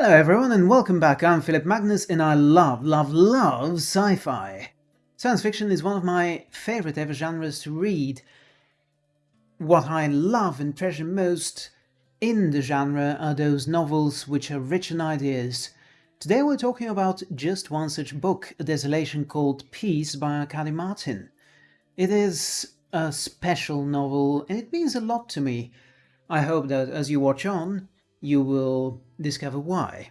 Hello everyone and welcome back, I'm Philip Magnus and I love, love, love sci-fi. Science fiction is one of my favourite ever genres to read. What I love and treasure most in the genre are those novels which are rich in ideas. Today we're talking about just one such book, A Desolation Called Peace by Arkady Martine. It is a special novel and it means a lot to me. I hope that as you watch on, you will discover why.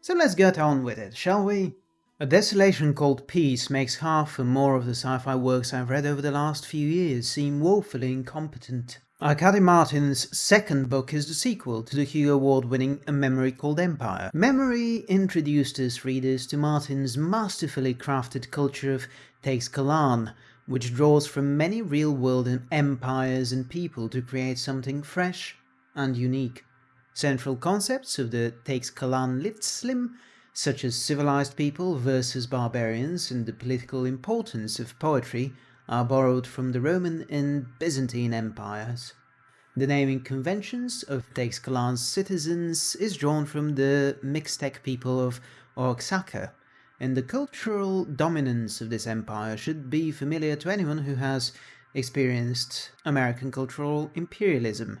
So let's get on with it, shall we? A Desolation Called Peace makes half and more of the sci-fi works I've read over the last few years seem woefully incompetent. Arkady Martine's second book is the sequel to the Hugo Award-winning A Memory Called Empire. Memory introduced us readers to Martine's masterfully crafted culture of Teixcalaan, which draws from many real-world empires and people to create something fresh and unique. Central concepts of the Teixcalaanlitzlim, such as civilized people versus barbarians and the political importance of poetry, are borrowed from the Roman and Byzantine empires. The naming conventions of Teixcalaan's citizens is drawn from the Mixtec people of Oaxaca, and the cultural dominance of this empire should be familiar to anyone who has experienced American cultural imperialism.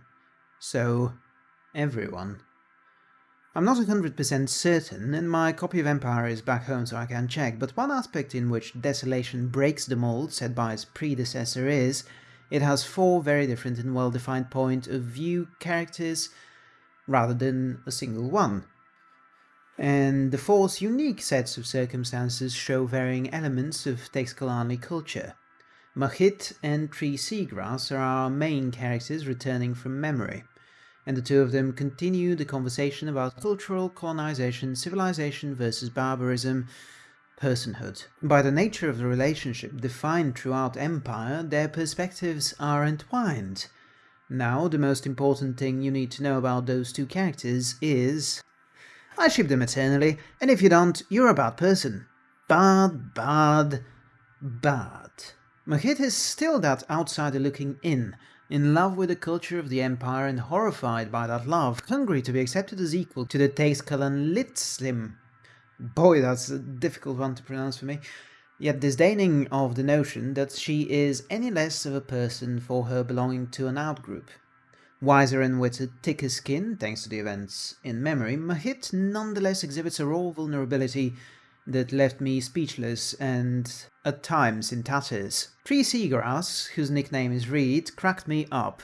So, everyone. I'm not 100% certain, and my copy of Empire is back home so I can check, but one aspect in which Desolation breaks the mold set by its predecessor is it has four very different and well-defined point of view characters rather than a single one. And the four's unique sets of circumstances show varying elements of Teixcalaanli culture. Mahit and Three Seagrass are our main characters returning from memory and the two of them continue the conversation about cultural colonization, civilization versus barbarism, personhood. By the nature of the relationship defined throughout Empire, their perspectives are entwined. Now, the most important thing you need to know about those two characters is... I ship them eternally, and if you don't, you're a bad person. Bad, bad, bad. Mahit is still that outsider looking in, in love with the culture of the Empire and horrified by that love, hungry to be accepted as equal to the Teixcalaanlitzlim. Boy, that's a difficult one to pronounce for me. Yet disdaining of the notion that she is any less of a person for her belonging to an outgroup. Wiser and with a thicker skin, thanks to the events in memory, Mahit nonetheless exhibits a raw vulnerability that left me speechless and at times in tatters. Three Seagrass, whose nickname is Reed, cracked me up.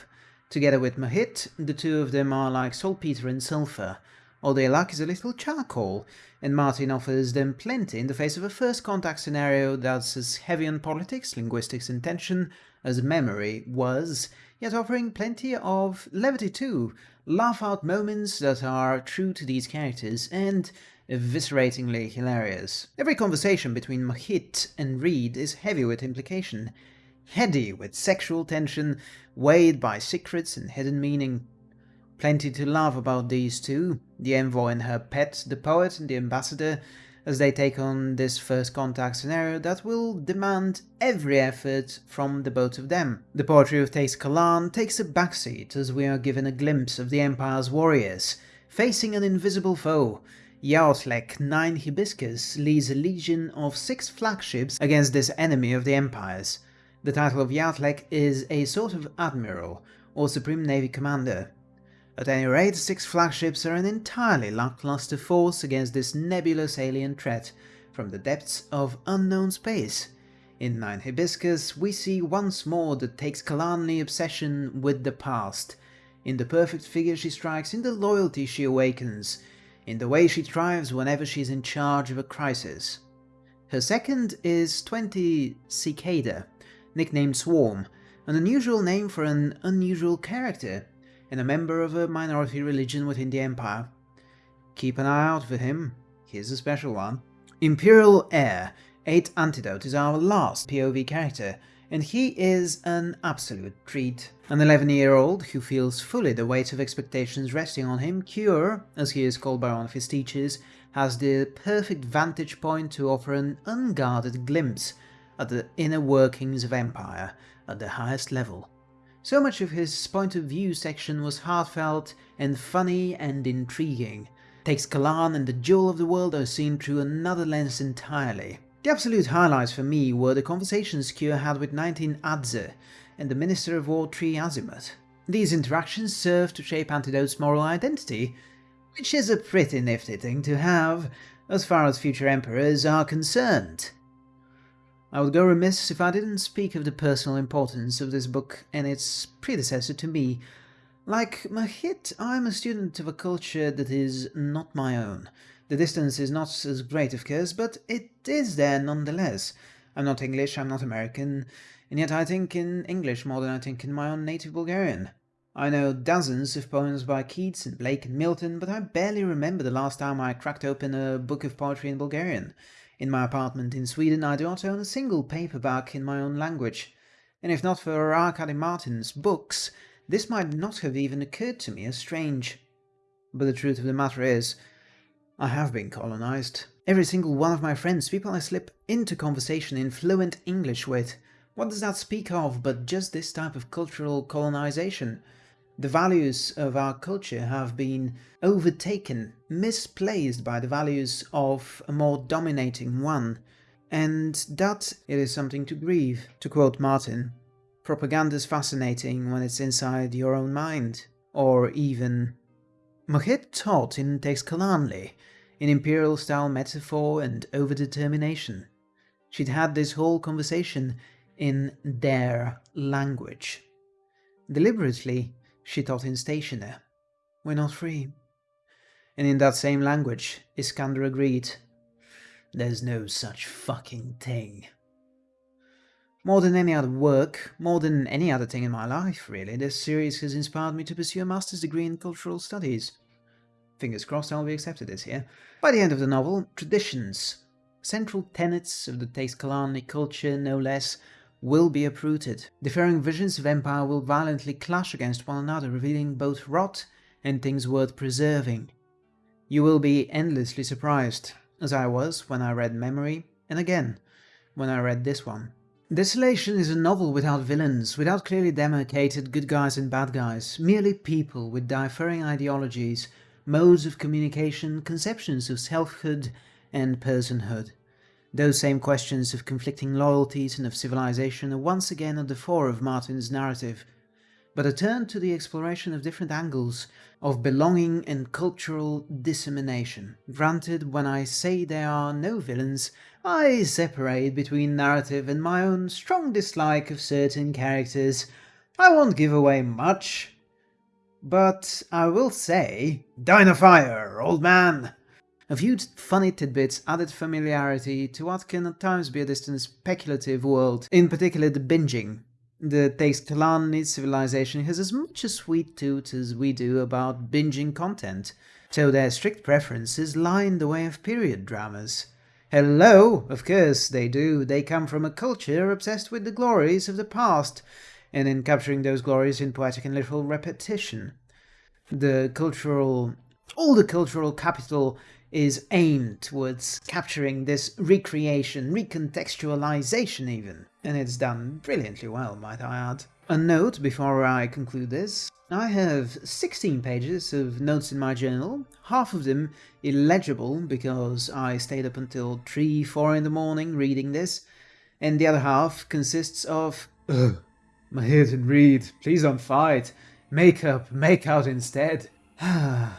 Together with Mahit, the two of them are like saltpeter and sulfur. All they lack is a little charcoal, and Martine offers them plenty in the face of a first contact scenario that's as heavy on politics, linguistics and tension as memory was, yet offering plenty of levity too, laugh-out moments that are true to these characters, and evisceratingly hilarious. Every conversation between Mahit and Reed is heavy with implication, heady with sexual tension, weighed by secrets and hidden meaning. Plenty to love about these two, the envoy and her pet, the poet and the ambassador, as they take on this first contact scenario that will demand every effort from the both of them. The poetry of Teixcalaan takes a backseat as we are given a glimpse of the Empire's warriors, facing an invisible foe, Yaotlek 9 Hibiscus leads a legion of six flagships against this enemy of the Empires. The title of Yaotlek is a sort of admiral, or supreme navy commander. At any rate, six flagships are an entirely lackluster force against this nebulous alien threat from the depths of unknown space. In 9 Hibiscus, we see once more the Teixcalaanli obsession with the past, in the perfect figure she strikes, in the loyalty she awakens, in the way she thrives whenever she's in charge of a crisis. Her second is 20 Cicada, nicknamed Swarm, an unusual name for an unusual character, and a member of a minority religion within the Empire. Keep an eye out for him, here's a special one. Imperial Heir, 8 Antidote is our last POV character, and he is an absolute treat. An 11-year-old who feels fully the weight of expectations resting on him, Cure, as he is called by one of his teachers, has the perfect vantage point to offer an unguarded glimpse at the inner workings of Empire at the highest level. So much of his point of view section was heartfelt and funny and intriguing, Teixcalaan and the Jewel of the World are seen through another lens entirely. The absolute highlights for me were the conversations Kyo had with 19 Adze and the Minister of War Three Azimuth. These interactions served to shape Antidote's moral identity, which is a pretty nifty thing to have, as far as future emperors are concerned. I would go remiss if I didn't speak of the personal importance of this book and its predecessor to me, like Mahit, I'm a student of a culture that is not my own. The distance is not as great, of course, but it is there nonetheless. I'm not English, I'm not American, and yet I think in English more than I think in my own native Bulgarian. I know dozens of poems by Keats and Blake and Milton, but I barely remember the last time I cracked open a book of poetry in Bulgarian. In my apartment in Sweden, I do not own a single paperback in my own language. And if not for Arkady Martine's books, this might not have even occurred to me as strange. But the truth of the matter is, I have been colonized. Every single one of my friends, people I slip into conversation in fluent English with. What does that speak of but just this type of cultural colonization? The values of our culture have been overtaken, misplaced by the values of a more dominating one. And that it is something to grieve, to quote Martine. Propaganda's fascinating when it's inside your own mind. Or even... Mahit taught in Teixcalaanli, in imperial-style metaphor and overdetermination. She'd had this whole conversation in their language. Deliberately, she taught in Stationer. We're not free. And in that same language, Yskandr agreed. There's no such fucking thing. More than any other work, more than any other thing in my life, really, this series has inspired me to pursue a master's degree in cultural studies. Fingers crossed I'll be accepted this year. By the end of the novel, traditions, central tenets of the Teixcalaanli culture, no less, will be uprooted. Differing visions of empire will violently clash against one another, revealing both rot and things worth preserving. You will be endlessly surprised, as I was when I read Memory, and again, when I read this one. Desolation is a novel without villains, without clearly demarcated good guys and bad guys, merely people with differing ideologies, modes of communication, conceptions of selfhood and personhood. Those same questions of conflicting loyalties and of civilization are once again at the fore of Martine's narrative, but a turn to the exploration of different angles of belonging and cultural dissemination. Granted, when I say there are no villains, I separate between narrative and my own strong dislike of certain characters. I won't give away much, but I will say, Dynafire, old man! A few funny tidbits added familiarity to what can at times be a distant speculative world, in particular the binging. The Teixcalaanli civilization has as much a sweet tooth as we do about binging content, so their strict preferences lie in the way of period dramas. Hello, of course they do. They come from a culture obsessed with the glories of the past, and in capturing those glories in poetic and literal repetition. The cultural... all the cultural capital is aimed towards capturing this recreation, recontextualization even, and it's done brilliantly well, might I add. A note before I conclude this. I have 16 pages of notes in my journal, half of them illegible because I stayed up until 3, 4 in the morning reading this, and the other half consists of Ugh, Mahit and Reed, please don't fight, make up, make out instead. I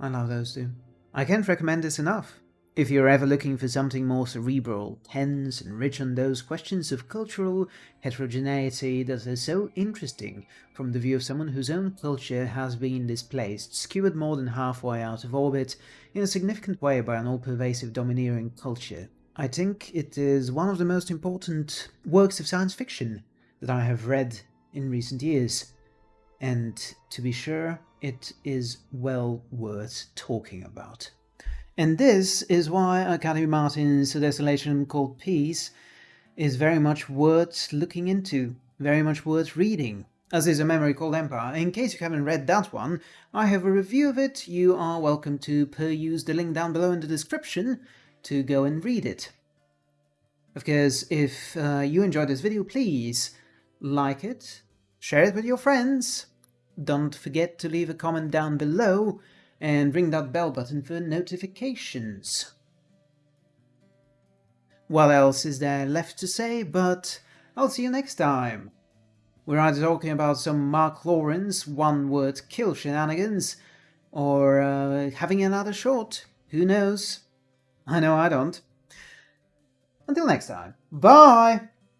love those two. I can't recommend this enough. If you're ever looking for something more cerebral, tense, and rich on those questions of cultural heterogeneity that are so interesting from the view of someone whose own culture has been displaced, skewered more than halfway out of orbit in a significant way by an all-pervasive domineering culture, I think it is one of the most important works of science fiction that I have read in recent years. And to be sure, it is well worth talking about. And this is why Arkady Martine's Desolation Called Peace is very much worth looking into, very much worth reading, as is A Memory Called Empire. In case you haven't read that one, I have a review of it, you are welcome to peruse the link down below in the description to go and read it. Of course, if uh, you enjoyed this video, please like it, share it with your friends, don't forget to leave a comment down below, and ring that bell button for notifications. What else is there left to say, but I'll see you next time. We're either talking about some Mark Lawrence one-word kill shenanigans, or uh, having another shot. Who knows? I know I don't. Until next time, bye!